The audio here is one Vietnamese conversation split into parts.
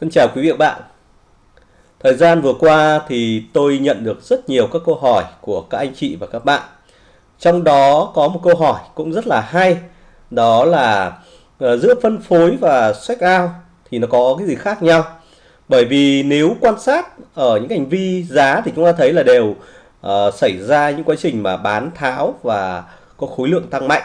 Thân chào quý vị và bạn. Thời gian vừa qua thì tôi nhận được rất nhiều các câu hỏi của các anh chị và các bạn. Trong đó có một câu hỏi cũng rất là hay, đó là ờ, giữa phân phối và check out thì nó có cái gì khác nhau? Bởi vì nếu quan sát ở những hành vi giá thì chúng ta thấy là đều uh, xảy ra những quá trình mà bán tháo và có khối lượng tăng mạnh.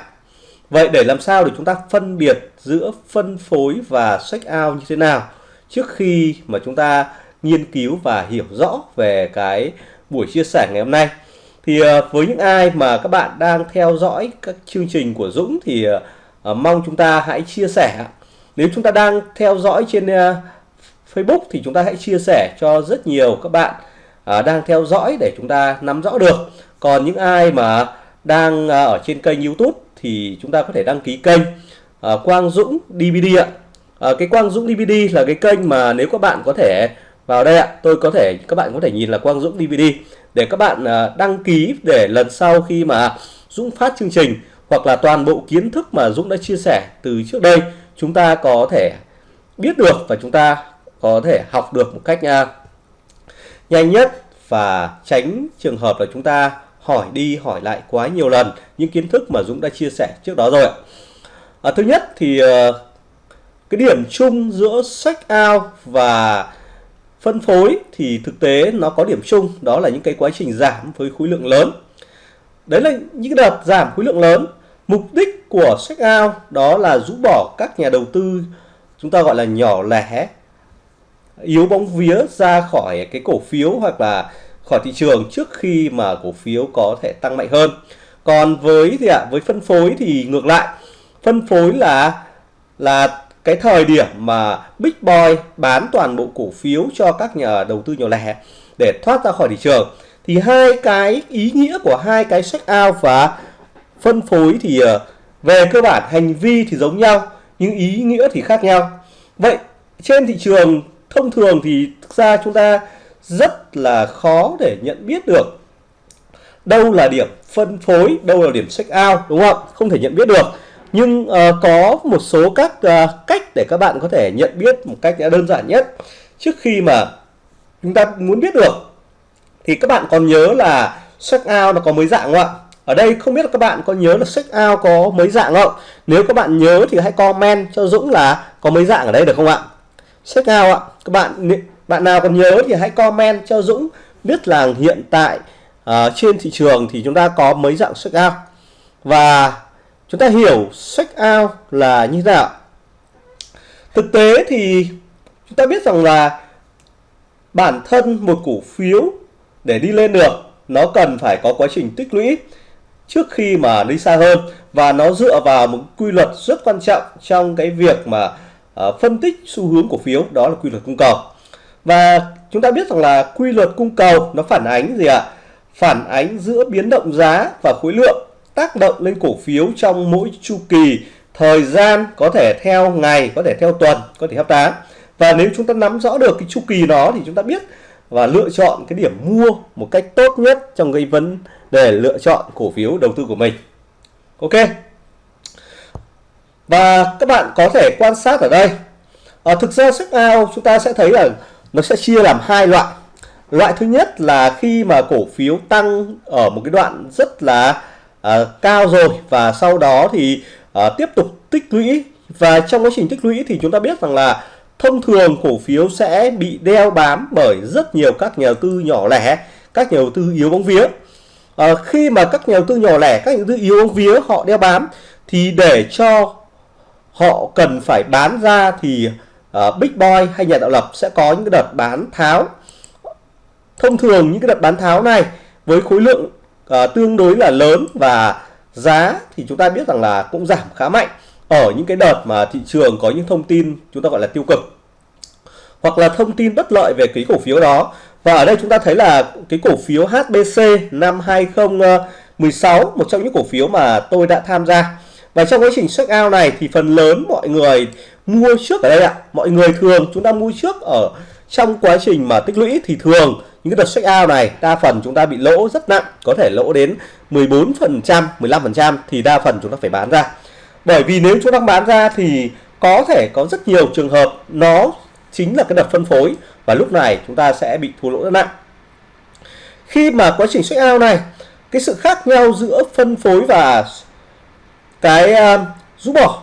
Vậy để làm sao để chúng ta phân biệt giữa phân phối và check out như thế nào? Trước khi mà chúng ta nghiên cứu và hiểu rõ về cái buổi chia sẻ ngày hôm nay, thì ờ, với những ai mà các bạn đang theo dõi các chương trình của Dũng thì ờ, ờ, mong chúng ta hãy chia sẻ nếu chúng ta đang theo dõi trên Facebook thì chúng ta hãy chia sẻ cho rất nhiều các bạn đang theo dõi để chúng ta nắm rõ được. Còn những ai mà đang ở trên kênh YouTube thì chúng ta có thể đăng ký kênh Quang Dũng DVD ạ à, cái Quang Dũng DVD là cái kênh mà nếu các bạn có thể vào đây ạ tôi có thể các bạn có thể nhìn là Quang Dũng DVD để các bạn ờ, đăng ký để lần sau khi mà Dũng phát chương trình hoặc là toàn bộ kiến thức mà Dũng đã chia sẻ từ trước đây chúng ta có thể biết được và chúng ta có thể học được một cách ờ, nhanh nhất và tránh trường hợp là chúng ta hỏi đi hỏi lại quá nhiều lần những kiến thức mà Dũng đã chia sẻ trước đó rồi. À, thứ nhất thì cái điểm chung giữa sách out và phân phối thì thực tế nó có điểm chung đó là những cái quá trình giảm với khối lượng lớn. Đấy là những đợt giảm khối lượng lớn. Mục đích của sách out đó là rũ bỏ các nhà đầu tư chúng ta gọi là nhỏ lẻ yếu bóng vía ra khỏi cái cổ phiếu hoặc là khỏi thị trường trước khi mà cổ phiếu có thể tăng mạnh hơn. Còn với thì ạ? À, với phân phối thì ngược lại. Phân phối là là cái thời điểm mà Big Boy bán toàn bộ cổ phiếu cho các nhà đầu tư nhỏ lẻ để thoát ra khỏi thị trường, thì hai cái ý nghĩa của hai cái check out và phân phối thì ờ, về cơ bản hành vi thì giống nhau, nhưng ý nghĩa thì khác nhau. Vậy trên thị trường thông thường thì thực ra chúng ta rất là khó để nhận biết được đâu là điểm phân phối, đâu là điểm check out, đúng không? Không thể nhận biết được nhưng uh, có một số các uh, cách để các bạn có thể nhận biết một cách đơn giản nhất. Trước khi mà chúng ta muốn biết được thì các bạn còn nhớ là check out nó có mấy dạng không ạ? Ở đây không biết là các bạn có nhớ là check out có mấy dạng không? Nếu các bạn nhớ thì hãy comment cho Dũng là có mấy dạng ở đây được không ạ? Check out ạ các bạn bạn nào còn nhớ thì hãy comment cho Dũng biết là hiện tại uh, trên thị trường thì chúng ta có mấy dạng check out và chúng ta hiểu check out là như thế nào. Thực tế thì chúng ta biết rằng là bản thân một cổ phiếu để đi lên được nó cần phải có quá trình tích lũy trước khi mà đi xa hơn. Và nó dựa vào một quy luật rất quan trọng trong cái việc mà uh, phân tích xu hướng cổ phiếu đó là quy luật cung cầu. Và chúng ta biết rằng là quy luật cung cầu nó phản ánh gì ạ? Phản ánh giữa biến động giá và khối lượng tác động lên cổ phiếu trong mỗi chu kỳ. Thời gian có thể theo ngày có thể theo tuần có thể theo tháng. Và nếu chúng ta nắm rõ được cái chu kỳ đó thì chúng ta biết và lựa chọn cái điểm mua một cách tốt nhất trong cái vấn đề lựa chọn cổ phiếu đầu tư của mình. Ok? Và các bạn có thể quan sát ở đây. À, thực ra sách ao chúng ta sẽ thấy là nó sẽ chia làm hai loại. Loại thứ nhất là khi mà cổ phiếu tăng ở một cái đoạn rất là uh, cao rồi và sau đó thì uh, tiếp tục tích lũy. Và trong quá trình tích lũy thì chúng ta biết rằng là thông thường cổ phiếu sẽ bị đeo bám bởi rất nhiều các nhà đầu tư nhỏ lẻ các nhà đầu tư yếu bóng vía. À, khi mà các nhà đầu tư nhỏ lẻ các nhà đầu tư yếu bóng vía họ đeo bám thì để cho họ cần phải bán ra thì uh, Big Boy hay nhà tạo lập sẽ có những cái đợt bán tháo. Thông thường những cái đợt bán tháo này với khối lượng à, tương đối là lớn và giá thì chúng ta biết rằng là cũng giảm khá mạnh ở những cái đợt mà thị trường có những thông tin chúng ta gọi là tiêu cực hoặc là thông tin bất lợi về cái cổ phiếu đó. Và ở đây chúng ta thấy là cái cổ phiếu HBC năm 2016 một trong những cổ phiếu mà tôi đã tham gia. Và trong quá trình check out này thì phần lớn mọi người mua trước ở đây ạ. Mọi người thường chúng ta mua trước ở trong quá trình mà tích lũy thì thường những cái đợt check out này đa phần chúng ta bị lỗ rất nặng có thể lỗ đến 14 phần trăm, 15 phần trăm thì đa phần chúng ta phải bán ra. Bởi vì nếu chúng ta bán ra thì có thể có rất nhiều trường hợp nó chính là cái đợt phân phối và lúc này chúng ta sẽ bị thua lỗ rất nặng. Khi mà quá trình check out này cái sự khác nhau giữa phân phối và cái uh, rũ bỏ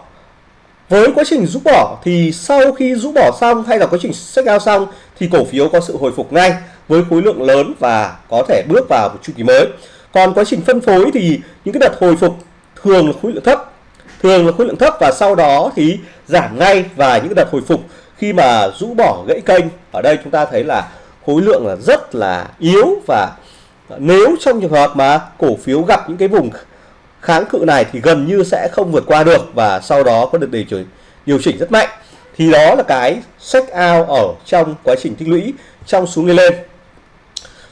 với quá trình rũ bỏ thì sau khi rũ bỏ xong hay là quá trình sách out xong thì cổ phiếu có sự hồi phục ngay với khối lượng lớn và có thể bước vào một chu kỳ mới. Còn quá trình phân phối thì những cái đợt hồi phục thường là khối lượng thấp, thường là khối lượng thấp và sau đó thì giảm ngay và những đợt hồi phục khi mà rũ bỏ gãy kênh. Ở đây chúng ta thấy là khối lượng là rất là yếu và nếu trong trường hợp mà cổ phiếu gặp những cái vùng kháng cự này thì gần như sẽ không vượt qua được và sau đó có được điều chỉnh điều chỉnh rất mạnh. Thì đó là cái sách out ở trong quá trình tích lũy trong xuống đi lên.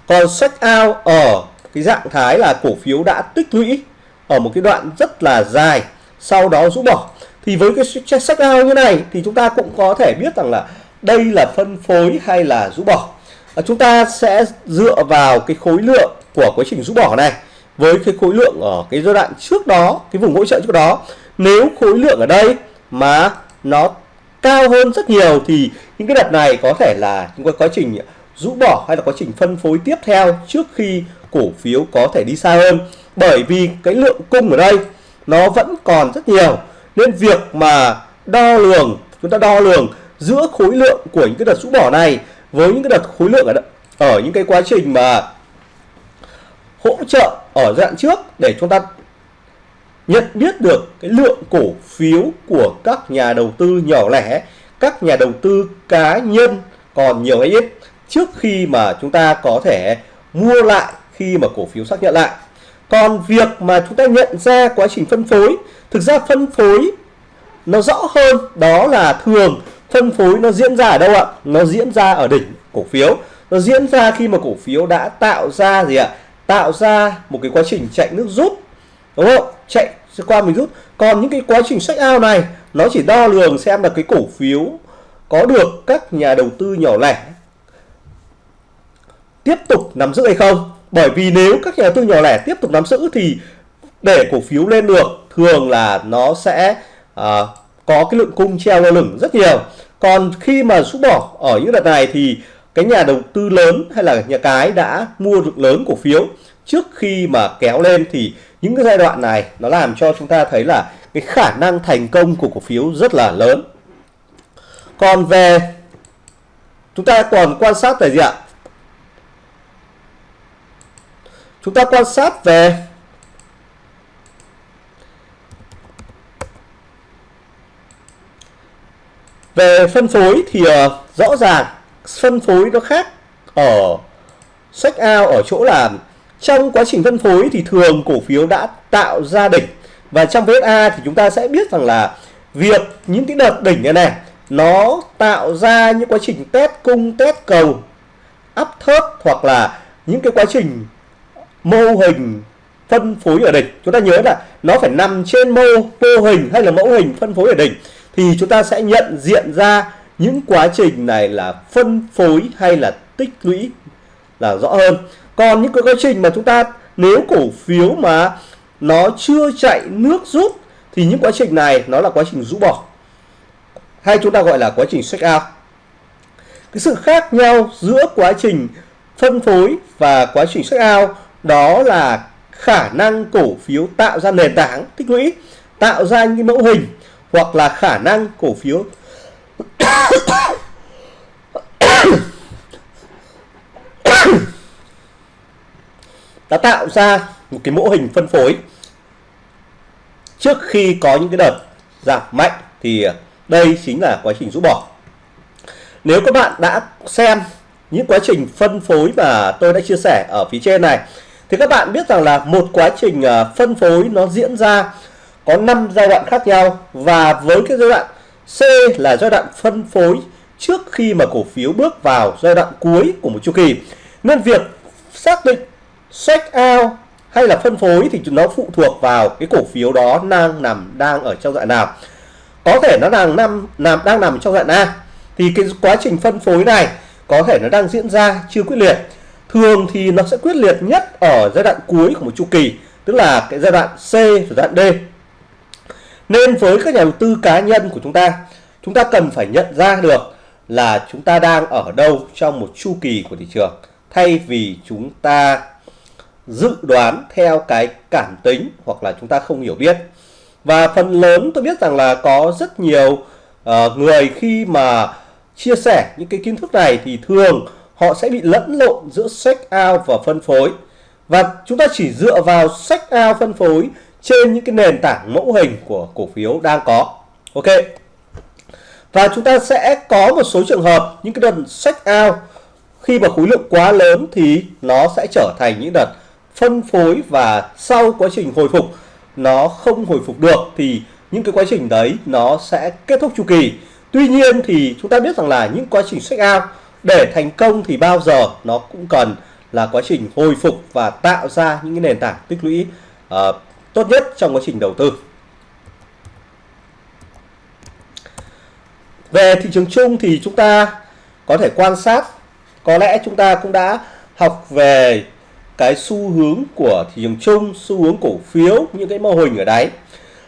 Còn sách out ở cái dạng thái là cổ phiếu đã tích lũy ở một cái đoạn rất là dài sau đó rũ bỏ. Thì với cái sách out như này thì chúng ta cũng có thể biết rằng là đây là phân phối hay là rũ bỏ. À, chúng ta sẽ dựa vào cái khối lượng của quá trình rũ bỏ này với cái khối lượng ở cái giai đoạn trước đó, cái vùng hỗ trợ trước đó, nếu khối lượng ở đây mà nó cao hơn rất nhiều thì những cái đợt này có thể là những cái quá trình rũ bỏ hay là quá trình phân phối tiếp theo trước khi cổ phiếu có thể đi xa hơn. Bởi vì cái lượng cung ở đây nó vẫn còn rất nhiều, nên việc mà đo lường, chúng ta đo lường giữa khối lượng của những cái đợt rũ bỏ này với những cái đợt khối lượng ở ở những cái quá trình mà hỗ trợ ở giai đoạn trước để chúng ta nhận biết được cái lượng cổ phiếu của các nhà đầu tư nhỏ lẻ, các nhà đầu tư cá nhân còn nhiều hay ít trước khi mà chúng ta có thể mua lại khi mà cổ phiếu xác nhận lại. Còn việc mà chúng ta nhận ra quá trình phân phối, thực ra phân phối nó rõ hơn đó là thường phân phối nó diễn ra ở đâu ạ? Nó diễn ra ở đỉnh cổ phiếu. Nó diễn ra khi mà cổ phiếu đã tạo ra gì ạ? Tạo ra một cái quá trình chạy nước rút. Đúng không? Chạy qua mình rút. Còn những cái quá trình sách ao này nó chỉ đo lường xem là cái cổ phiếu có được các nhà đầu tư nhỏ lẻ tiếp tục nắm giữ hay không bởi vì nếu các nhà đầu tư nhỏ lẻ tiếp tục nắm giữ thì để cổ phiếu lên được thường là nó sẽ uh, có cái lượng cung treo lơ lửng rất nhiều còn khi mà rút bỏ ở những đợt này thì cái nhà đầu tư lớn hay là nhà cái đã mua được lớn cổ phiếu trước khi mà kéo lên thì những cái giai đoạn này nó làm cho chúng ta thấy là cái khả năng thành công của cổ phiếu rất là lớn. Còn về chúng ta còn quan sát về gì ạ? Chúng ta quan sát về về phân phối thì uh, rõ ràng phân phối nó khác ở sách out ở chỗ là trong quá trình phân phối thì thường cổ phiếu đã tạo ra đỉnh. Và trong VSA thì chúng ta sẽ biết rằng là việc những cái đợt đỉnh này này, nó tạo ra những quá trình test cung, test cầu áp thớt hoặc là những cái quá trình mô hình phân phối ở đỉnh. Chúng ta nhớ là nó phải nằm trên mô mô hình hay là mẫu hình phân phối ở đỉnh. Thì chúng ta sẽ nhận diện ra những quá trình này là phân phối hay là tích lũy là rõ hơn. Còn những cái quá trình mà chúng ta, nếu cổ phiếu mà nó chưa chạy nước rút, thì những quá trình này nó là quá trình rũ bỏ. Hay chúng ta gọi là quá trình check out. Cái sự khác nhau giữa quá trình phân phối và quá trình check out đó là khả năng cổ phiếu tạo ra nền tảng tích lũy, tạo ra những mẫu hình hoặc là khả năng cổ phiếu đã tạo ra một cái mô hình phân phối. Trước khi có những cái đợt giảm mạnh thì đây chính là quá trình rũ bỏ. Nếu các bạn đã xem những quá trình phân phối mà tôi đã chia sẻ ở phía trên này, thì các bạn biết rằng là một quá trình à, phân phối nó diễn ra có 5 giai đoạn khác nhau và với cái giai đoạn C là giai đoạn phân phối trước khi mà cổ phiếu bước vào giai đoạn cuối của một chu kỳ. Nên việc xác định check out hay là phân phối thì nó phụ thuộc vào cái cổ phiếu đó đang nằm, đang ở trong dạng nào. Có thể nó đang nằm nằm, đang nằm trong dạng A. Thì cái quá trình phân phối này có thể nó đang diễn ra chưa quyết liệt. Thường thì nó sẽ quyết liệt nhất ở giai đoạn cuối của một chu kỳ, tức là cái giai đoạn C và giai đoạn D nên với các nhà đầu tư cá nhân của chúng ta chúng ta cần phải nhận ra được là chúng ta đang ở đâu trong một chu kỳ của thị trường thay vì chúng ta dự đoán theo cái cảm tính hoặc là chúng ta không hiểu biết. Và phần lớn tôi biết rằng là có rất nhiều uh, người khi mà chia sẻ những cái kiến thức này thì thường họ sẽ bị lẫn lộn giữa sách out và phân phối. Và chúng ta chỉ dựa vào sách out phân phối trên những cái nền tảng mẫu hình của cổ phiếu đang có. Ok. Và chúng ta sẽ có một số trường hợp những cái đợt sách out. Khi mà khối lượng quá lớn thì nó sẽ trở thành những đợt phân phối và sau quá trình hồi phục nó không hồi phục được thì những cái quá trình đấy nó sẽ kết thúc chu kỳ. Tuy nhiên thì chúng ta biết rằng là những quá trình sách out để thành công thì bao giờ nó cũng cần là quá trình hồi phục và tạo ra những cái nền tảng tích lũy uh, trong quá trình đầu tư về thị trường chung thì chúng ta có thể quan sát có lẽ chúng ta cũng đã học về cái xu hướng của thị trường chung xu hướng cổ phiếu những cái mô hình ở đấy.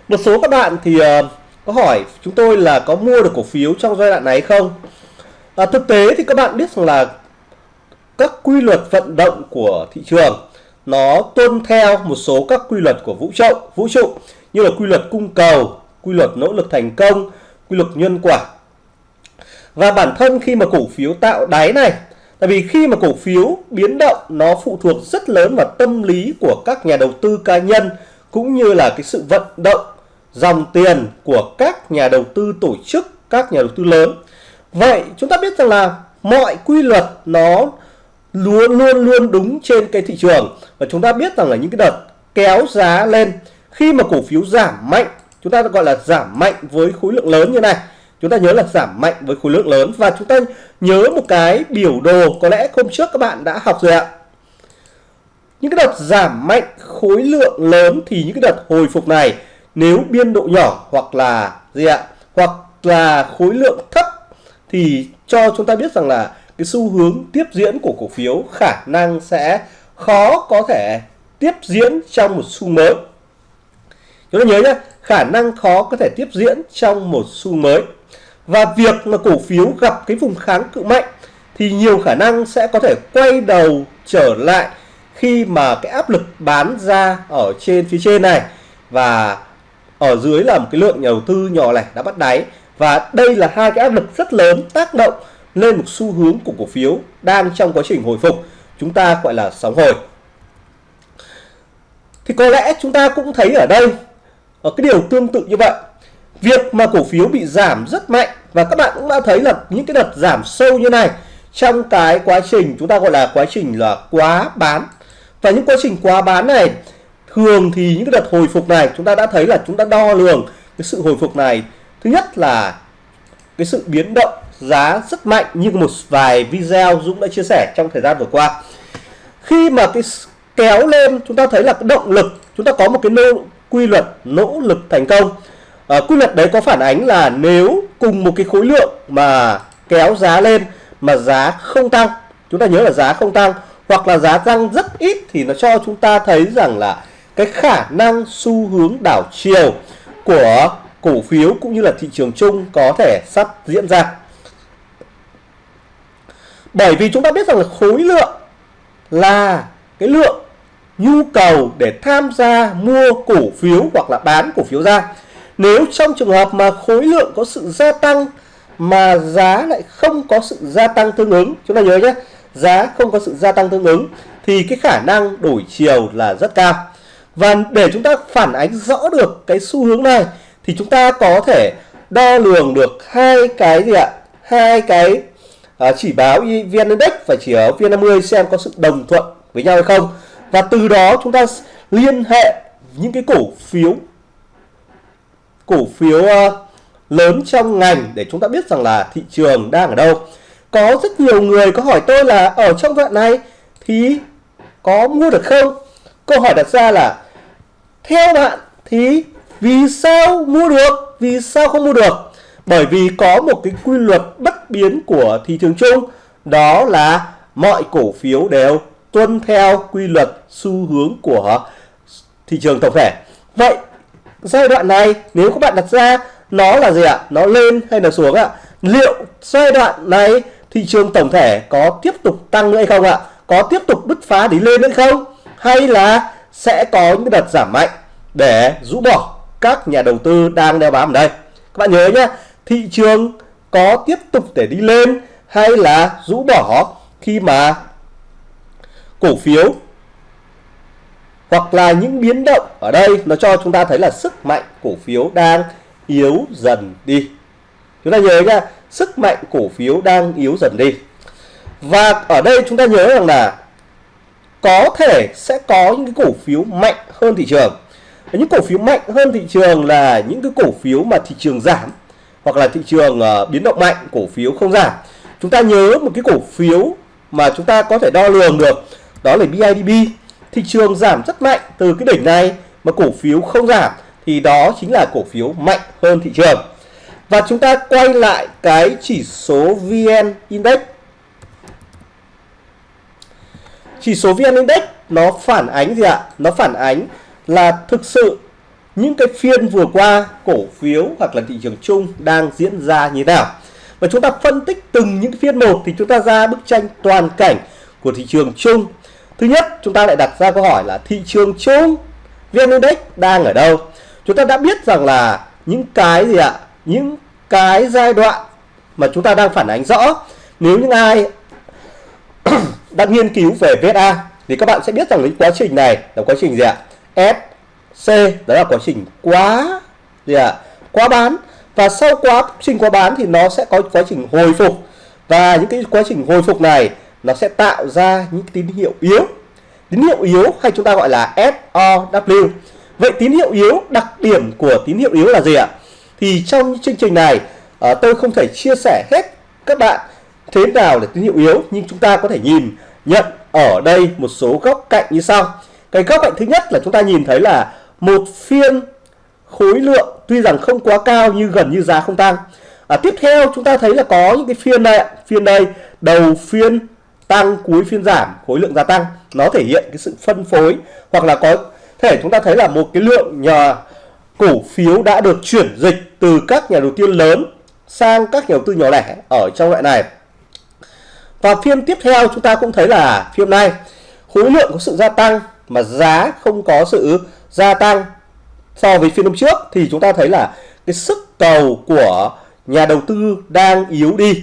một số các bạn thì uh, có hỏi chúng tôi là có mua được cổ phiếu trong giai đoạn này không à, thực tế thì các bạn biết rằng là các quy luật vận động của thị trường nó tuân theo một số các quy luật của vũ trụ vũ trụ như là quy luật cung cầu, quy luật nỗ lực thành công, quy luật nhân quả. Và bản thân khi mà cổ phiếu tạo đáy này, tại vì khi mà cổ phiếu biến động, nó phụ thuộc rất lớn vào tâm lý của các nhà đầu tư cá nhân, cũng như là cái sự vận động, dòng tiền của các nhà đầu tư tổ chức, các nhà đầu tư lớn. Vậy chúng ta biết rằng là mọi quy luật nó luôn luôn luôn đúng trên cái thị trường. Và chúng ta biết rằng là những cái đợt kéo giá lên, khi mà cổ phiếu giảm mạnh, chúng ta gọi là giảm mạnh với khối lượng lớn như này. Chúng ta nhớ là giảm mạnh với khối lượng lớn. Và chúng ta nhớ một cái biểu đồ có lẽ hôm trước các bạn đã học rồi ạ. Những cái đợt giảm mạnh khối lượng lớn thì những cái đợt hồi phục này, nếu biên độ nhỏ hoặc là gì ạ, hoặc là khối lượng thấp thì cho chúng ta biết rằng là cái xu hướng tiếp diễn của cổ phiếu khả năng sẽ khó có thể tiếp diễn trong một xu mới. Chúng ta nhớ nhé khả năng khó có thể tiếp diễn trong một xu mới. Và việc mà cổ phiếu gặp cái vùng kháng cự mạnh thì nhiều khả năng sẽ có thể quay đầu trở lại khi mà cái áp lực bán ra ở trên phía trên này và ở dưới là một cái lượng nhà đầu tư nhỏ lẻ đã bắt đáy. Và đây là hai cái áp lực rất lớn tác động lên một xu hướng của cổ phiếu đang trong quá trình hồi phục. Chúng ta gọi là sóng hồi. Thì có lẽ chúng ta cũng thấy ở đây, ở cái điều tương tự như vậy. Việc mà cổ phiếu bị giảm rất mạnh, và các bạn cũng đã thấy là những cái đợt giảm sâu như này trong cái quá trình chúng ta gọi là quá trình là quá bán. Và những quá trình quá bán này, thường thì những cái đợt hồi phục này chúng ta đã thấy là chúng ta đo lường cái sự hồi phục này. Thứ nhất là cái sự biến động giá rất mạnh như một vài video Dũng đã chia sẻ trong thời gian vừa qua. Khi mà cái kéo lên chúng ta thấy là cái động lực chúng ta có một cái nỗ, quy luật nỗ lực thành công. À, quy luật đấy có phản ánh là nếu cùng một cái khối lượng mà kéo giá lên mà giá không tăng chúng ta nhớ là giá không tăng hoặc là giá tăng rất ít thì nó cho chúng ta thấy rằng là cái khả năng xu hướng đảo chiều của cổ phiếu cũng như là thị trường chung có thể sắp diễn ra bởi vì chúng ta biết rằng là khối lượng là cái lượng nhu cầu để tham gia mua cổ phiếu hoặc là bán cổ phiếu ra. Nếu trong trường hợp mà khối lượng có sự gia tăng mà giá lại không có sự gia tăng tương ứng, chúng ta nhớ nhé, giá không có sự gia tăng tương ứng thì cái khả năng đổi chiều là rất cao. Và để chúng ta phản ánh rõ được cái xu hướng này thì chúng ta có thể đo lường được hai cái gì ạ? Hai cái à, chỉ báo VN Index và chỉ báo VN50 xem có sự đồng thuận với nhau hay không. Và từ đó chúng ta liên hệ những cái cổ phiếu cổ phiếu uh, lớn trong ngành để chúng ta biết rằng là thị trường đang ở đâu. Có rất nhiều người có hỏi tôi là ở trong đoạn này thì có mua được không? Câu hỏi đặt ra là theo bạn thì vì sao mua được? Vì sao không mua được? Bởi vì có một cái quy luật bất biến của thị trường chung, đó là mọi cổ phiếu đều tuân theo quy luật xu hướng của thị trường tổng thể. Vậy, giai đoạn này nếu các bạn đặt ra, nó là gì ạ? Nó lên hay là xuống ạ? Liệu giai đoạn này thị trường tổng thể có tiếp tục tăng nữa hay không ạ? Có tiếp tục bứt phá đi lên hay không? Hay là sẽ có những đợt giảm mạnh để rũ bỏ các nhà đầu tư đang đeo bám ở đây? Các bạn nhớ nhé thị trường có tiếp tục để đi lên hay là rũ bỏ khi mà cổ phiếu hoặc là những biến động ở đây nó cho chúng ta thấy là sức mạnh cổ phiếu đang yếu dần đi. Chúng ta nhớ nhá sức mạnh cổ phiếu đang yếu dần đi. Và ở đây chúng ta nhớ rằng là có thể sẽ có những cái cổ phiếu mạnh hơn thị trường. Những cổ phiếu mạnh hơn thị trường là những cái cổ phiếu mà thị trường giảm hoặc là thị trường uh, biến động mạnh cổ phiếu không giảm. Chúng ta nhớ một cái cổ phiếu mà chúng ta có thể đo lường được đó là BIDB thị trường giảm rất mạnh từ cái đỉnh này mà cổ phiếu không giảm thì đó chính là cổ phiếu mạnh hơn thị trường. Và chúng ta quay lại cái chỉ số VN Index. Chỉ số VN Index nó phản ánh gì ạ? Nó phản ánh là thực sự những cái phiên vừa qua, cổ phiếu hoặc là thị trường chung đang diễn ra như thế nào? Và chúng ta phân tích từng những phiên một thì chúng ta ra bức tranh toàn cảnh của thị trường chung. Thứ nhất, chúng ta lại đặt ra câu hỏi là thị trường chung, VN Index đang ở đâu? Chúng ta đã biết rằng là những cái gì ạ? Những cái giai đoạn mà chúng ta đang phản ánh rõ. Nếu những ai đang nghiên cứu về VSA thì các bạn sẽ biết rằng cái quá trình này là quá trình gì ạ? S C, đó là quá trình quá, gì ạ? Quá bán. Và sau quá trình quá bán thì nó sẽ có quá trình hồi phục. Và những cái quá trình hồi phục này, nó sẽ tạo ra những tín hiệu yếu. Tín hiệu yếu hay chúng ta gọi là SOW vậy tín hiệu yếu, đặc điểm của tín hiệu yếu là gì ạ? Thì trong chương trình này ờ, tôi không thể chia sẻ hết các bạn thế nào là tín hiệu yếu, nhưng chúng ta có thể nhìn, nhận ở đây một số góc cạnh như sau cái góc cạnh thứ nhất là chúng ta nhìn thấy là một phiên khối lượng tuy rằng không quá cao nhưng gần như giá không tăng. À, tiếp theo chúng ta thấy là có những cái phiên đây phiên đây đầu phiên tăng cuối phiên giảm khối lượng gia tăng. Nó thể hiện cái sự phân phối hoặc là có thể chúng ta thấy là một cái lượng nhờ cổ phiếu đã được chuyển dịch từ các nhà đầu tư lớn sang các nhà đầu tư nhỏ lẻ ở trong loại này. Và phiên tiếp theo chúng ta cũng thấy là phiên này khối lượng có sự gia tăng mà giá không có sự gia tăng so với phiên hôm trước, thì chúng ta thấy là cái sức cầu của nhà đầu tư đang yếu đi.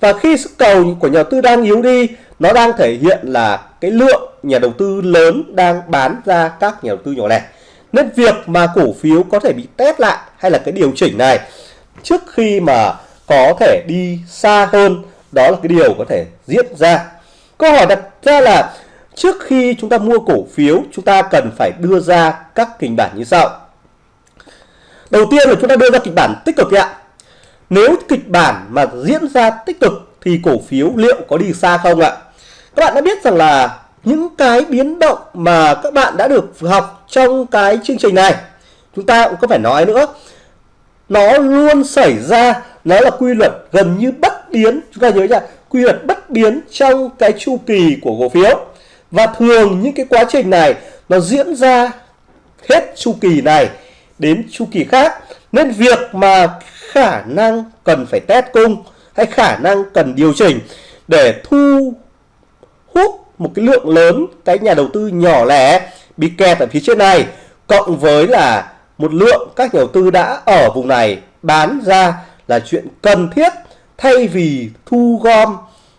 Và khi sức cầu của nhà đầu tư đang yếu đi, nó đang thể hiện là cái lượng nhà đầu tư lớn đang bán ra các nhà đầu tư nhỏ lẻ. Nên việc mà cổ phiếu có thể bị test lại hay là cái điều chỉnh này trước khi mà có thể đi xa hơn, đó là cái điều có thể diễn ra. Câu hỏi đặt ra là trước khi chúng ta mua cổ phiếu, chúng ta cần phải đưa ra các kịch bản như sau. Đầu tiên là chúng ta đưa ra kịch bản tích cực ạ nếu kịch bản mà diễn ra tích cực thì cổ phiếu liệu có đi xa không ạ? Các bạn đã biết rằng là những cái biến động mà các bạn đã được học trong cái chương trình này, chúng ta cũng có phải nói nữa. Nó luôn xảy ra, nó là quy luật gần như bất biến. Chúng ta nhớ nha, quy luật bất biến trong cái chu kỳ của cổ phiếu và thường những cái quá trình này nó diễn ra hết chu kỳ này đến chu kỳ khác. Nên việc mà khả năng cần phải test cung hay khả năng cần điều chỉnh để thu hút một cái lượng lớn cái nhà đầu tư nhỏ lẻ bị kẹt ở phía trên này, cộng với là một lượng các nhà đầu tư đã ở vùng này bán ra là chuyện cần thiết thay vì thu gom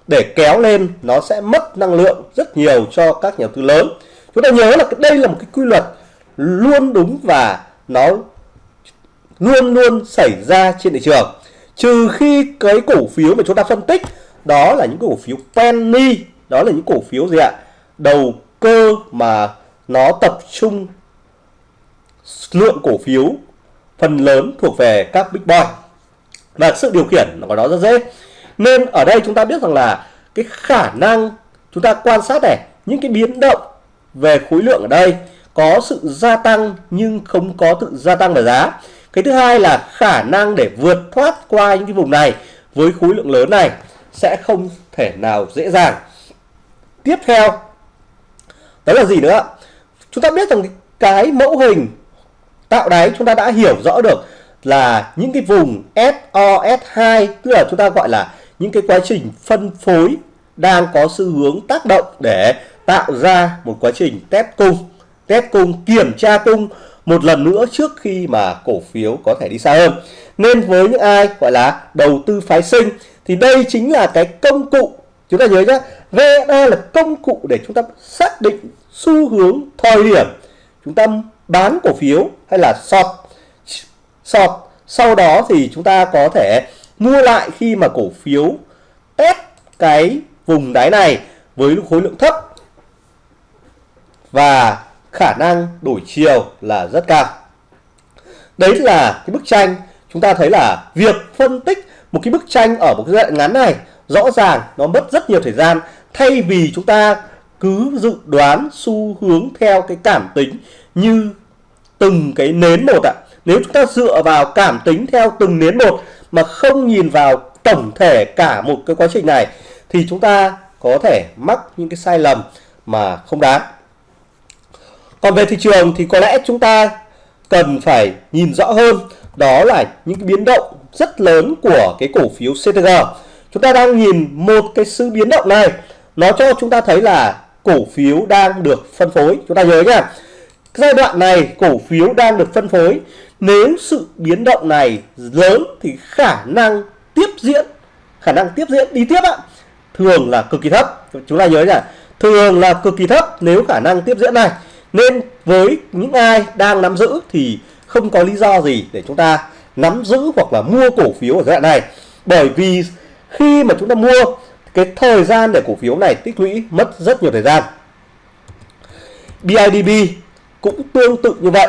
để kéo lên, nó sẽ mất năng lượng rất nhiều cho các nhà đầu tư lớn. Chúng ta nhớ là đây là một cái quy luật luôn đúng và nó luôn luôn xảy ra trên thị trường. Trừ khi cái cổ phiếu mà chúng ta phân tích, đó là những cổ phiếu penny, đó là những cổ phiếu gì ạ? Đầu cơ mà nó tập trung lượng cổ phiếu phần lớn thuộc về các big boy. Và sự điều khiển của nó rất dễ nên ở đây chúng ta biết rằng là cái khả năng chúng ta quan sát này, những cái biến động về khối lượng ở đây có sự gia tăng nhưng không có sự gia tăng về giá. Cái thứ hai là khả năng để vượt thoát qua những cái vùng này với khối lượng lớn này sẽ không thể nào dễ dàng. Tiếp theo, đó là gì nữa? Chúng ta biết rằng cái mẫu hình tạo đáy chúng ta đã hiểu rõ được là những cái vùng SOS2 tức là chúng ta gọi là những cái quá trình phân phối đang có xu hướng tác động để tạo ra một quá trình test cung test cung, kiểm tra cung một lần nữa trước khi mà cổ phiếu có thể đi xa hơn. Nên với những ai gọi là đầu tư phái sinh, thì đây chính là cái công cụ, chúng ta nhớ nhé VSA là công cụ để chúng ta xác định xu hướng thời điểm chúng ta bán cổ phiếu hay là short short sau đó thì chúng ta có thể mua lại khi mà cổ phiếu test cái vùng đáy này với khối lượng thấp và khả năng đổi chiều là rất cao. Đấy là cái bức tranh chúng ta thấy là việc phân tích một cái bức tranh ở một cái giai đoạn ngắn này rõ ràng nó mất rất nhiều thời gian thay vì chúng ta cứ dự đoán xu hướng theo cái cảm tính như từng cái nến một ạ. Nếu chúng ta dựa vào cảm tính theo từng nến một mà không nhìn vào tổng thể cả một cái quá trình này, thì chúng ta có thể mắc những cái sai lầm mà không đáng. Còn về thị trường thì có lẽ chúng ta cần phải nhìn rõ hơn, đó là những cái biến động rất lớn của cái cổ phiếu CTG. Chúng ta đang nhìn một cái sự biến động này, nó cho chúng ta thấy là cổ phiếu đang được phân phối. Chúng ta nhớ nhá. Giai đoạn này cổ phiếu đang được phân phối. Nếu sự biến động này lớn thì khả năng tiếp diễn, khả năng tiếp diễn đi tiếp ạ, thường là cực kỳ thấp. Chúng ta nhớ nhỉ Thường là cực kỳ thấp nếu khả năng tiếp diễn này. Nên với những ai đang nắm giữ thì không có lý do gì để chúng ta nắm giữ hoặc là mua cổ phiếu ở giai đoạn này. Bởi vì khi mà chúng ta mua cái thời gian để cổ phiếu này tích lũy mất rất nhiều thời gian. BIDB cũng tương tự như vậy.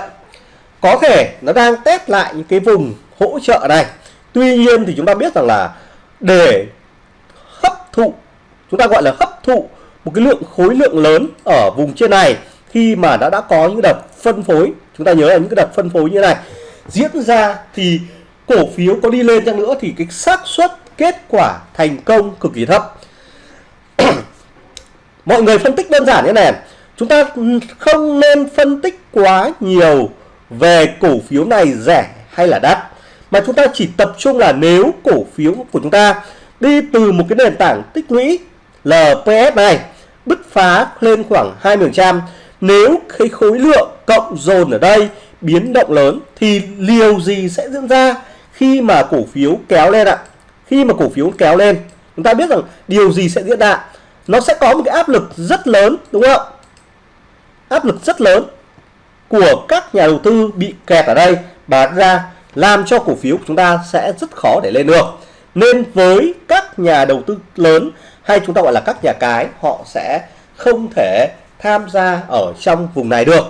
Có thể nó đang test lại những cái vùng hỗ trợ này. Tuy nhiên thì chúng ta biết rằng là để hấp thụ, chúng ta gọi là hấp thụ một cái lượng khối lượng lớn ở vùng trên này khi mà đã đã có những đợt phân phối chúng ta nhớ là những cái đợt phân phối như này diễn ra thì cổ phiếu có đi lên chăng nữa thì cái xác suất kết quả thành công cực kỳ thấp mọi người phân tích đơn giản như này chúng ta không nên phân tích quá nhiều về cổ phiếu này rẻ hay là đắt? Mà chúng ta chỉ tập trung là nếu cổ phiếu của chúng ta đi từ một cái nền tảng tích lũy LPS này, bứt phá lên khoảng 20% nếu cái khối lượng cộng dồn ở đây biến động lớn thì liều gì sẽ diễn ra khi mà cổ phiếu kéo lên ạ? Khi mà cổ phiếu kéo lên, chúng ta biết rằng điều gì sẽ diễn ra? Nó sẽ có một cái áp lực rất lớn, đúng không áp lực rất lớn của các nhà đầu tư bị kẹt ở đây bán ra làm cho cổ phiếu của chúng ta sẽ rất khó để lên được. Nên với các nhà đầu tư lớn hay chúng ta gọi là các nhà cái họ sẽ không thể tham gia ở trong vùng này được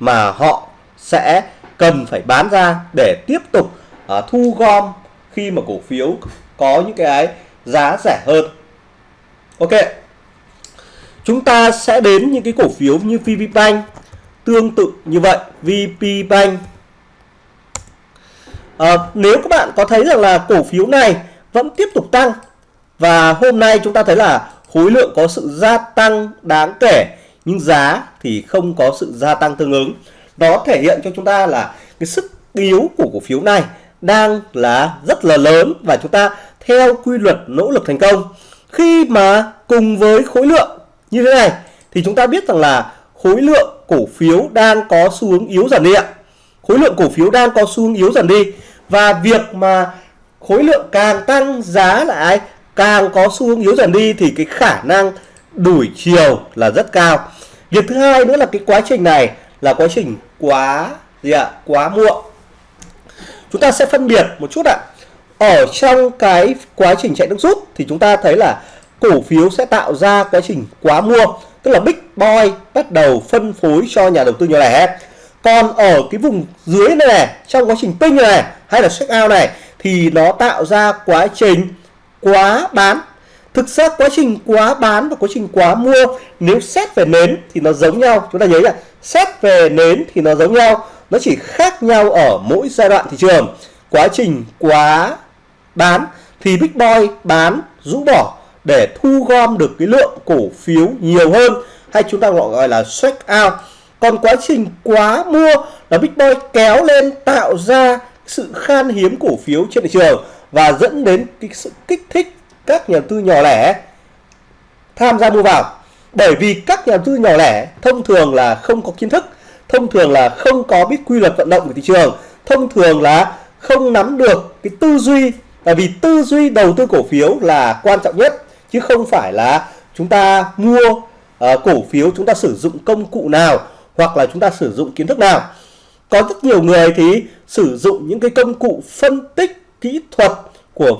mà họ sẽ cần phải bán ra để tiếp tục uh, thu gom khi mà cổ phiếu có những cái giá rẻ hơn. Ok. Chúng ta sẽ đến những cái cổ phiếu như VPBank tương tự như vậy VPBank à, ờ, nếu các bạn có thấy rằng là cổ phiếu này vẫn tiếp tục tăng và hôm nay chúng ta thấy là khối lượng có sự gia tăng đáng kể nhưng giá thì không có sự gia tăng tương ứng. Đó thể hiện cho chúng ta là cái sức yếu của cổ phiếu này đang là rất là lớn và chúng ta theo quy luật nỗ lực thành công. Khi mà cùng với khối lượng như thế này thì chúng ta biết rằng là khối lượng cổ phiếu đang có xu hướng yếu dần đi ạ. Khối lượng cổ phiếu đang có xu hướng yếu dần đi. Và việc mà khối lượng càng tăng giá lại càng có xu hướng yếu dần đi thì cái khả năng đuổi chiều là rất cao. Việc thứ hai nữa là cái quá trình này là quá trình quá gì ạ? Quá muộn. Chúng ta sẽ phân biệt một chút ạ. Ở trong cái quá trình chạy nước rút thì chúng ta thấy là cổ phiếu sẽ tạo ra quá trình quá mua tức là big boy bắt đầu phân phối cho nhà đầu tư nhỏ lẻ. Còn ở cái vùng dưới này, này trong quá trình ping này hay là check out này thì nó tạo ra quá trình quá bán. Thực ra quá trình quá bán và quá trình quá mua nếu xét về nến thì nó giống nhau. Chúng ta nhớ là xét về nến thì nó giống nhau nó chỉ khác nhau ở mỗi giai đoạn thị trường. Quá trình quá bán thì big boy bán rũ bỏ để thu gom được cái lượng cổ phiếu nhiều hơn, hay chúng ta gọi là check out. Còn quá trình quá mua là big boy kéo lên tạo ra sự khan hiếm cổ phiếu trên thị trường và dẫn đến cái sự kích thích các nhà đầu tư nhỏ lẻ tham gia mua vào. Bởi vì các nhà đầu tư nhỏ lẻ thông thường là không có kiến thức, thông thường là không có biết quy luật vận động của thị trường, thông thường là không nắm được cái tư duy. Tại vì tư duy đầu tư cổ phiếu là quan trọng nhất chứ không phải là chúng ta mua uh, cổ phiếu chúng ta sử dụng công cụ nào hoặc là chúng ta sử dụng kiến thức nào. Có rất nhiều người thì sử dụng những cái công cụ phân tích kỹ thuật của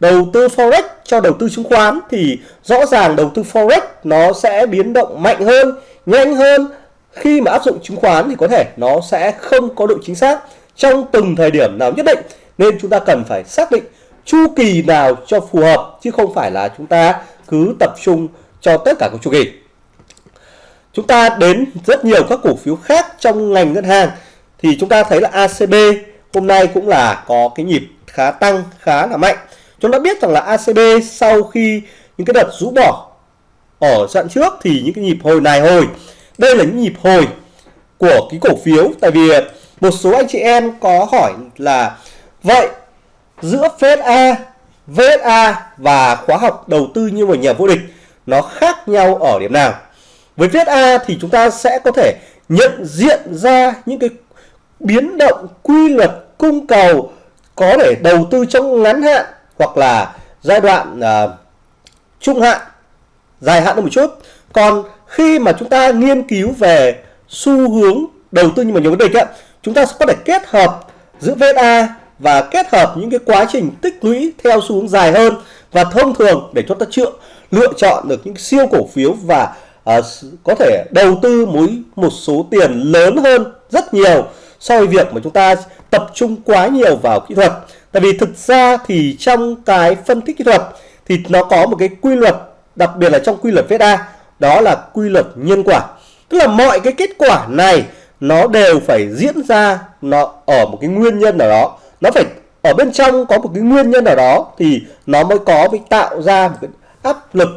đầu tư forex cho đầu tư chứng khoán thì rõ ràng đầu tư forex nó sẽ biến động mạnh hơn nhanh hơn. Khi mà áp dụng chứng khoán thì có thể nó sẽ không có độ chính xác trong từng thời điểm nào nhất định nên chúng ta cần phải xác định chu kỳ nào cho phù hợp, chứ không phải là chúng ta cứ tập trung cho tất cả các chu kỳ. Chúng ta đến rất nhiều các cổ phiếu khác trong ngành ngân hàng, thì chúng ta thấy là ACB hôm nay cũng là có cái nhịp khá tăng, khá là mạnh. Chúng ta biết rằng là ACB sau khi những cái đợt rũ bỏ ở trận trước thì những cái nhịp hồi này hồi, đây là những nhịp hồi của cái cổ phiếu. Tại vì một số anh chị em có hỏi là, vậy giữa VSA, VSA và khóa học đầu tư như một nhà vô địch nó khác nhau ở điểm nào? Với VSA thì chúng ta sẽ có thể nhận diện ra những cái biến động quy luật cung cầu có thể đầu tư trong ngắn hạn hoặc là giai đoạn uh, trung hạn, dài hạn hơn một chút. Còn khi mà chúng ta nghiên cứu về xu hướng đầu tư như một nhà vô địch ấy, chúng ta sẽ có thể kết hợp giữa VSA và kết hợp những cái quá trình tích lũy theo xu hướng dài hơn và thông thường để cho ta chữa lựa chọn được những siêu cổ phiếu và uh, có thể đầu tư mối một số tiền lớn hơn rất nhiều so với việc mà chúng ta tập trung quá nhiều vào kỹ thuật. Tại vì thực ra thì trong cái phân tích kỹ thuật thì nó có một cái quy luật đặc biệt là trong quy luật VSA đó là quy luật nhân quả. Tức là mọi cái kết quả này nó đều phải diễn ra nó ở một cái nguyên nhân nào đó nó phải ở bên trong có một cái nguyên nhân nào đó thì nó mới có mới tạo ra một cái áp lực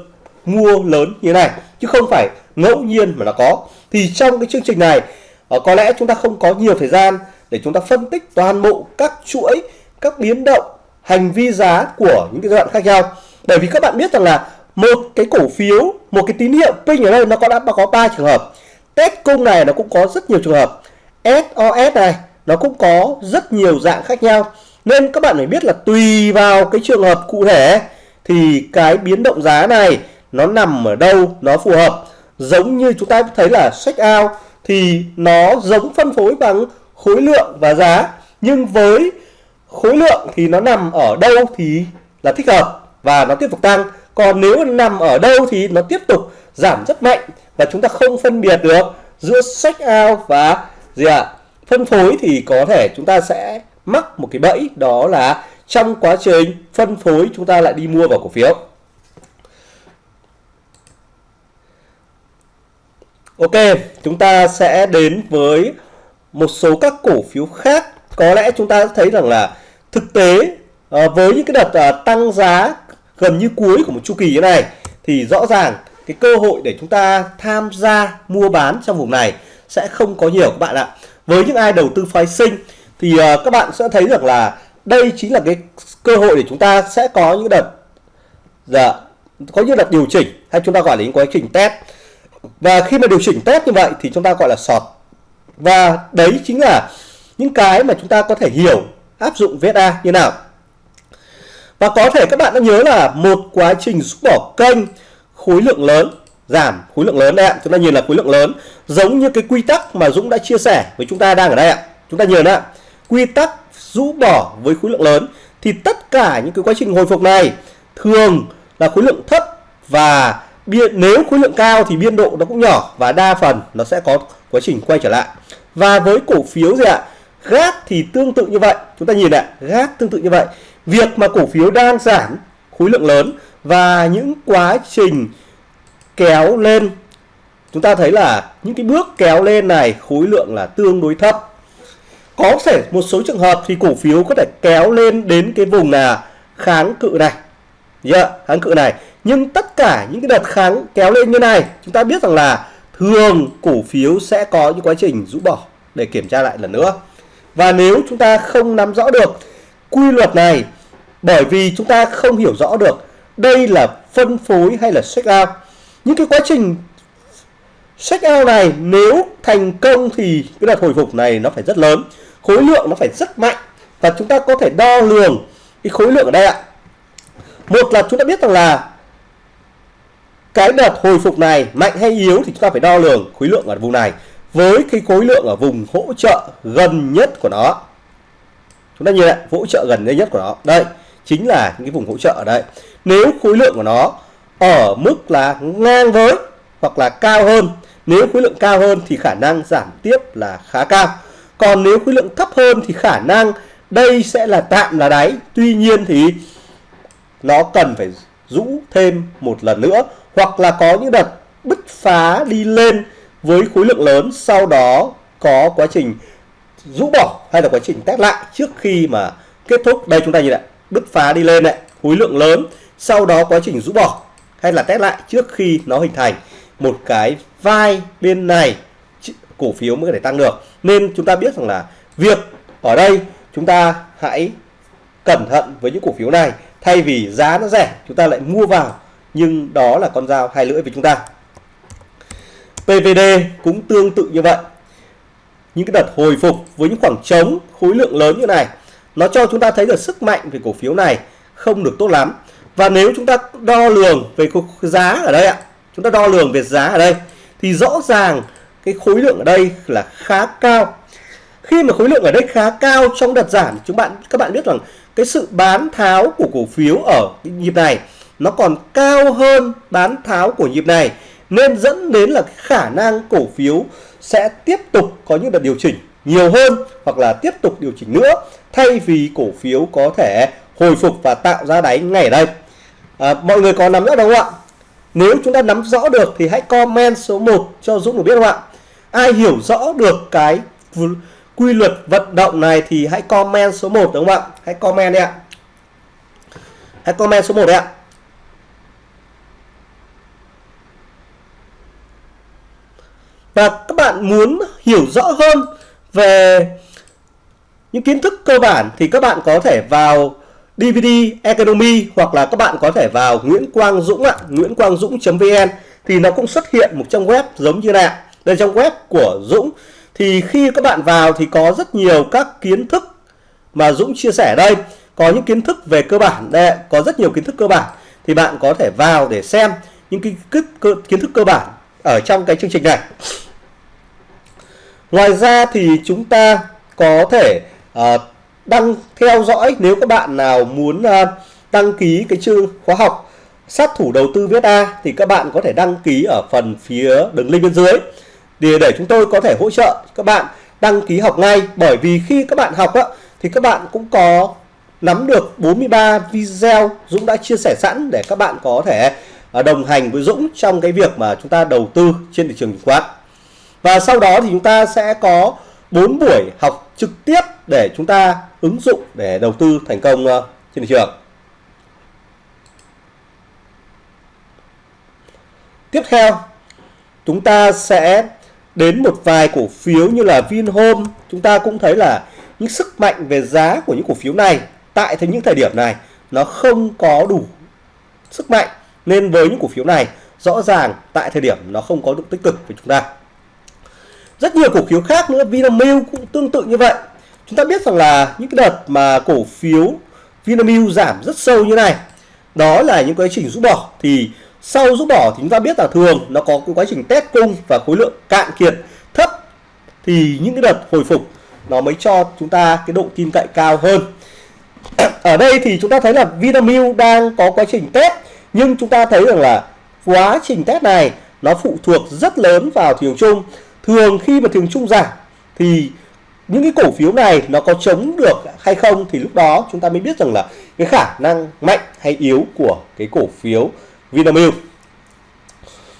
mua lớn như này, chứ không phải ngẫu nhiên mà nó có. Thì trong cái chương trình này ờ, có lẽ chúng ta không có nhiều thời gian để chúng ta phân tích toàn bộ các chuỗi, các biến động, hành vi giá của những cái giai đoạn khác nhau. Bởi vì các bạn biết rằng là một cái cổ phiếu, một cái tín hiệu pin ở đây nó có đã có ba trường hợp. Test cung này nó cũng có rất nhiều trường hợp. SOS này nó cũng có rất nhiều dạng khác nhau. Nên các bạn phải biết là tùy vào cái trường hợp cụ thể thì cái biến động giá này nó nằm ở đâu nó phù hợp. Giống như chúng ta thấy là sách out thì nó giống phân phối bằng khối lượng và giá nhưng với khối lượng thì nó nằm ở đâu thì là thích hợp và nó tiếp tục tăng. Còn nếu nằm ở đâu thì nó tiếp tục giảm rất mạnh và chúng ta không phân biệt được giữa sách out và gì ạ? à, phân phối thì có thể chúng ta sẽ mắc một cái bẫy đó là trong quá trình phân phối chúng ta lại đi mua vào cổ phiếu Ok, chúng ta sẽ đến với một số các cổ phiếu khác. Có lẽ chúng ta thấy rằng là thực tế ờ, với những cái đợt ờ, tăng giá gần như cuối của một chu kỳ như này thì rõ ràng cái cơ hội để chúng ta tham gia mua bán trong vùng này sẽ không có nhiều các bạn ạ với những ai đầu tư phái sinh thì uh, các bạn sẽ thấy được là đây chính là cái cơ hội để chúng ta sẽ có những đợt dạ, có những đợt điều chỉnh hay chúng ta gọi là những quá trình test. Và khi mà điều chỉnh test như vậy thì chúng ta gọi là sọt. Và đấy chính là những cái mà chúng ta có thể hiểu áp dụng VSA như nào. Và có thể các bạn đã nhớ là một quá trình rút bỏ kênh khối lượng lớn giảm khối lượng lớn đây ạ. Chúng ta nhìn là khối lượng lớn, giống như cái quy tắc mà Dũng đã chia sẻ với chúng ta đang ở đây ạ. Chúng ta nhìn ạ. Quy tắc rũ bỏ với khối lượng lớn thì tất cả những cái quá trình hồi phục này thường là khối lượng thấp và biên, nếu khối lượng cao thì biên độ nó cũng nhỏ và đa phần nó sẽ có quá trình quay trở lại. Và với cổ phiếu gì ạ? Gác thì tương tự như vậy. Chúng ta nhìn ạ, gác tương tự như vậy. Việc mà cổ phiếu đang giảm khối lượng lớn và những quá trình kéo lên. Chúng ta thấy là những cái bước kéo lên này khối lượng là tương đối thấp. Có thể một số trường hợp thì cổ phiếu có thể kéo lên đến cái vùng là kháng cự này. Yeah, kháng cự này. Nhưng tất cả những cái đợt kháng kéo lên như này chúng ta biết rằng là thường cổ phiếu sẽ có những quá trình rũ bỏ để kiểm tra lại lần nữa. Và nếu chúng ta không nắm rõ được quy luật này bởi vì chúng ta không hiểu rõ được đây là phân phối hay là check out những cái quá trình check out này nếu thành công thì cái đợt hồi phục này nó phải rất lớn, khối lượng nó phải rất mạnh và chúng ta có thể đo lường cái khối lượng ở đây ạ. Một là chúng ta biết rằng là cái đợt hồi phục này mạnh hay yếu thì chúng ta phải đo lường khối lượng ở vùng này với cái khối lượng ở vùng hỗ trợ gần nhất của nó. Chúng ta nhìn lại hỗ trợ gần nhất của nó. Đây, chính là những cái vùng hỗ trợ ở đây. Nếu khối lượng của nó ở mức là ngang với hoặc là cao hơn. Nếu khối lượng cao hơn thì khả năng giảm tiếp là khá cao. Còn nếu khối lượng thấp hơn thì khả năng đây sẽ là tạm là đáy. Tuy nhiên thì nó cần phải rũ thêm một lần nữa hoặc là có những đợt bứt phá đi lên với khối lượng lớn, sau đó có quá trình rũ bỏ hay là quá trình test lại trước khi mà kết thúc. Đây chúng ta nhìn lại bứt phá đi lên này, khối lượng lớn, sau đó quá trình rũ bỏ hay là test lại trước khi nó hình thành một cái vai bên này cổ phiếu mới có thể tăng được. Nên chúng ta biết rằng là việc ở đây chúng ta hãy cẩn thận với những cổ phiếu này. Thay vì giá nó rẻ, chúng ta lại mua vào. Nhưng đó là con dao hai lưỡi với chúng ta. PVD cũng tương tự như vậy. Những cái đợt hồi phục với những khoảng trống khối lượng lớn như này, nó cho chúng ta thấy được sức mạnh về cổ phiếu này không được tốt lắm và nếu chúng ta đo lường về giá ở đây ạ, chúng ta đo lường về giá ở đây, thì rõ ràng cái khối lượng ở đây là khá cao. Khi mà khối lượng ở đây khá cao trong đợt giảm, chúng bạn, các bạn biết rằng cái sự bán tháo của cổ phiếu ở cái nhịp này nó còn cao hơn bán tháo của nhịp này, nên dẫn đến là khả năng cổ phiếu sẽ tiếp tục có những đợt điều chỉnh nhiều hơn hoặc là tiếp tục điều chỉnh nữa thay vì cổ phiếu có thể hồi phục và tạo ra đáy ngày ở đây à, mọi người có nắm rõ đúng không ạ? Nếu chúng ta nắm rõ được thì hãy comment số 1 cho Dũng được biết không ạ? Ai hiểu rõ được cái quy luật vận động này thì hãy comment số 1 đúng không ạ? Hãy comment đi ạ. Hãy comment số 1 đấy ạ. Và các bạn muốn hiểu rõ hơn về những kiến thức cơ bản thì các bạn có thể vào DVD Economy hoặc là các bạn có thể vào Nguyễn Quang Dũng ạ, Nguyễn Quang Dũng.vn thì nó cũng xuất hiện một trang web giống như này. Đây trong web của Dũng. Thì khi các bạn vào thì có rất nhiều các kiến thức mà Dũng chia sẻ đây. Có những kiến thức về cơ bản đây, có rất nhiều kiến thức cơ bản thì bạn có thể vào để xem những cái kiến thức cơ bản ở trong cái chương trình này. Ngoài ra thì chúng ta có thể uh, đăng theo dõi nếu các bạn nào muốn uh, đăng ký cái chương khóa học sát thủ đầu tư viết A thì các bạn có thể đăng ký ở phần phía đường link bên dưới. Để để chúng tôi có thể hỗ trợ các bạn đăng ký học ngay bởi vì khi các bạn học á, thì các bạn cũng có nắm được 43 video Dũng đã chia sẻ sẵn để các bạn có thể à, đồng hành với Dũng trong cái việc mà chúng ta đầu tư trên thị trường chứng khoán. Và sau đó thì chúng ta sẽ có 4 buổi học trực tiếp để chúng ta ứng dụng để đầu tư thành công ờ, trên thị trường. Tiếp theo, chúng ta sẽ đến một vài cổ phiếu như là Vinhome. Chúng ta cũng thấy là những sức mạnh về giá của những cổ phiếu này tại những thời điểm này nó không có đủ sức mạnh. Nên với những cổ phiếu này, rõ ràng tại thời điểm nó không có được tích cực với chúng ta rất nhiều cổ phiếu khác nữa, Vinamilk cũng tương tự như vậy. Chúng ta biết rằng là những cái đợt mà cổ phiếu Vinamilk giảm rất sâu như này, đó là những quá trình rút bỏ. Thì sau rút bỏ thì chúng ta biết là thường nó có cái quá trình test cung và khối lượng cạn kiệt thấp. Thì những cái đợt hồi phục nó mới cho chúng ta cái độ tin cậy cao hơn. Ở đây thì chúng ta thấy là Vinamilk đang có quá trình test, nhưng chúng ta thấy rằng là quá trình test này nó phụ thuộc rất lớn vào thị trường chung thường khi mà thường trung giảm thì những cái cổ phiếu này nó có chống được hay không thì lúc đó chúng ta mới biết rằng là cái khả năng mạnh hay yếu của cái cổ phiếu Vinamilk.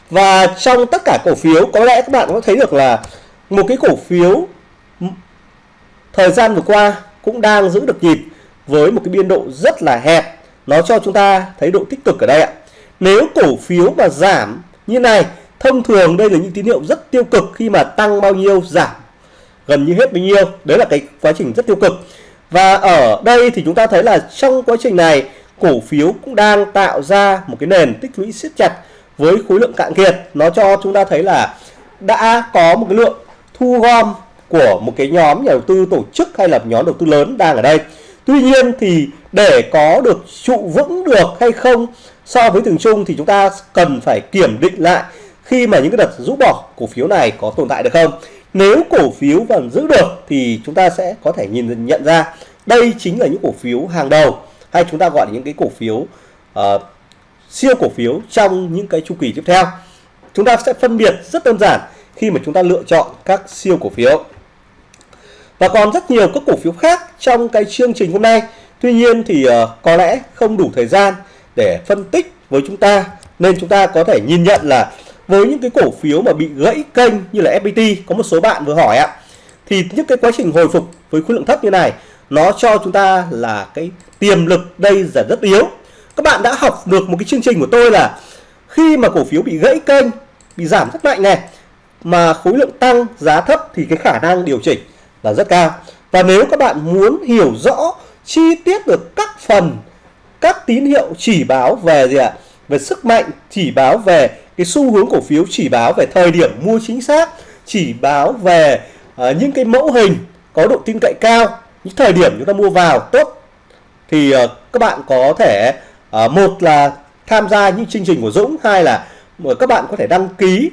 Và trong tất cả cổ phiếu, có lẽ các bạn có thấy được là một cái cổ phiếu thời gian vừa qua cũng đang giữ được nhịp với một cái biên độ rất là hẹp. Nó cho chúng ta thấy độ tích cực ở đây ạ. Nếu cổ phiếu mà giảm như này thông thường đây là những tín hiệu rất tiêu cực khi mà tăng bao nhiêu, giảm gần như hết bấy nhiêu. Đấy là cái quá trình rất tiêu cực. Và ở đây thì chúng ta thấy là trong quá trình này, cổ phiếu cũng đang tạo ra một cái nền tích lũy siết chặt với khối lượng cạn kiệt. Nó cho chúng ta thấy là đã có một cái lượng thu gom của một cái nhóm nhà đầu tư tổ chức hay là nhóm đầu tư lớn đang ở đây. Tuy nhiên thì để có được trụ vững được hay không so với thường chung thì chúng ta cần phải kiểm định lại khi mà những cái đợt rũ bỏ cổ phiếu này có tồn tại được không? Nếu cổ phiếu vẫn giữ được thì chúng ta sẽ có thể nhìn nhận ra đây chính là những cổ phiếu hàng đầu hay chúng ta gọi là những cái cổ phiếu uh, siêu cổ phiếu trong những cái chu kỳ tiếp theo. Chúng ta sẽ phân biệt rất đơn giản khi mà chúng ta lựa chọn các siêu cổ phiếu. Và còn rất nhiều các cổ phiếu khác trong cái chương trình hôm nay. Tuy nhiên thì uh, có lẽ không đủ thời gian để phân tích với chúng ta nên chúng ta có thể nhìn nhận là với những cái cổ phiếu mà bị gãy kênh như là FPT có một số bạn vừa hỏi ạ, thì những cái quá trình hồi phục với khối lượng thấp như này, nó cho chúng ta là cái tiềm lực đây là rất yếu. Các bạn đã học được một cái chương trình của tôi là khi mà cổ phiếu bị gãy kênh, bị giảm rất mạnh này, mà khối lượng tăng giá thấp thì cái khả năng điều chỉnh là rất cao. Và nếu các bạn muốn hiểu rõ chi tiết được các phần, các tín hiệu chỉ báo về gì ạ? Về sức mạnh, chỉ báo về cái xu hướng cổ phiếu chỉ báo về thời điểm mua chính xác chỉ báo về uh, những cái mẫu hình có độ tin cậy cao những thời điểm chúng ta mua vào tốt. Thì uh, các bạn có thể uh, một là tham gia những chương trình của Dũng hai là các bạn có thể đăng ký.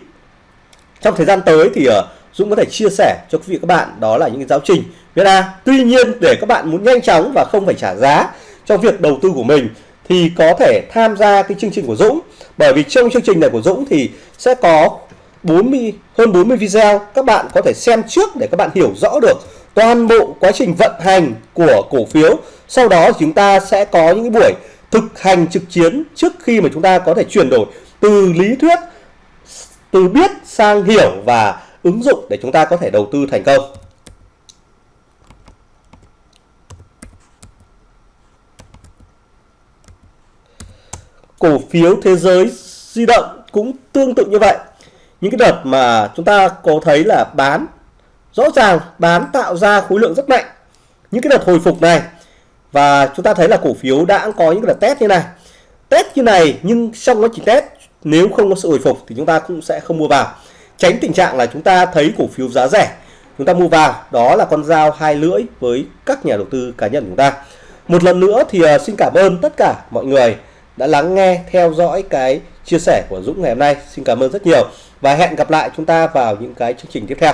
Trong thời gian tới thì uh, Dũng có thể chia sẻ cho quý vị các bạn đó là những cái giáo trình viết A tuy nhiên để các bạn muốn nhanh chóng và không phải trả giá cho việc đầu tư của mình thì có thể tham gia cái chương trình của Dũng. Bởi vì trong chương trình này của Dũng thì sẽ có 40 hơn 40 video. Các bạn có thể xem trước để các bạn hiểu rõ được toàn bộ quá trình vận hành của cổ phiếu. Sau đó chúng ta sẽ có những buổi thực hành trực chiến trước khi mà chúng ta có thể chuyển đổi từ lý thuyết, từ biết sang hiểu và ứng dụng để chúng ta có thể đầu tư thành công. Cổ phiếu thế giới di động cũng tương tự như vậy. Những cái đợt mà chúng ta có thấy là bán, rõ ràng bán tạo ra khối lượng rất mạnh. Những cái đợt hồi phục này, và chúng ta thấy là cổ phiếu đã có những cái đợt test như này. Test như này nhưng trong quá trình test, nếu không có sự hồi phục thì chúng ta cũng sẽ không mua vào. Tránh tình trạng là chúng ta thấy cổ phiếu giá rẻ, chúng ta mua vào, đó là con dao hai lưỡi với các nhà đầu tư cá nhân chúng ta. Một lần nữa thì ờ, xin cảm ơn tất cả mọi người đã lắng nghe, theo dõi cái chia sẻ của Dũng ngày hôm nay. Xin cảm ơn rất nhiều và hẹn gặp lại chúng ta vào những cái chương trình tiếp theo.